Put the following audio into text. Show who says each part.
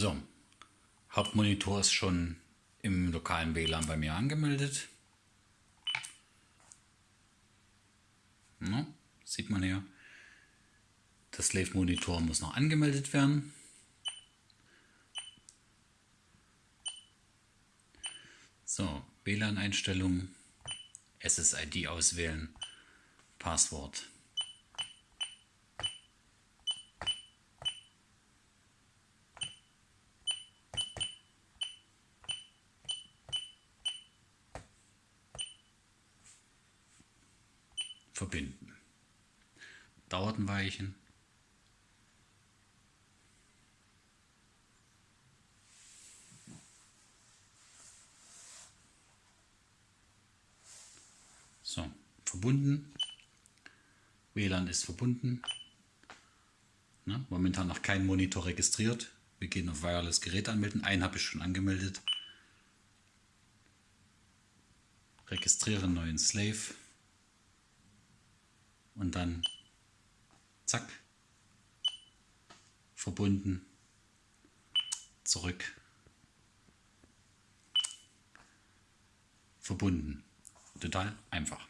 Speaker 1: So, Hauptmonitor ist schon im lokalen WLAN bei mir angemeldet. Na, sieht man hier. Der Slave Monitor muss noch angemeldet werden. So, WLAN-Einstellungen, SSID auswählen, Passwort. Verbinden. Dauert ein Weilchen. So, verbunden. WLAN ist verbunden. Na, momentan noch kein Monitor registriert. Wir gehen auf Wireless Gerät anmelden. Einen habe ich schon angemeldet. Registrieren neuen Slave. Und dann zack. Verbunden. Zurück. Verbunden. Total einfach.